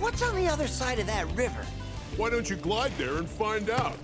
What's on the other side of that river? Why don't you glide there and find out?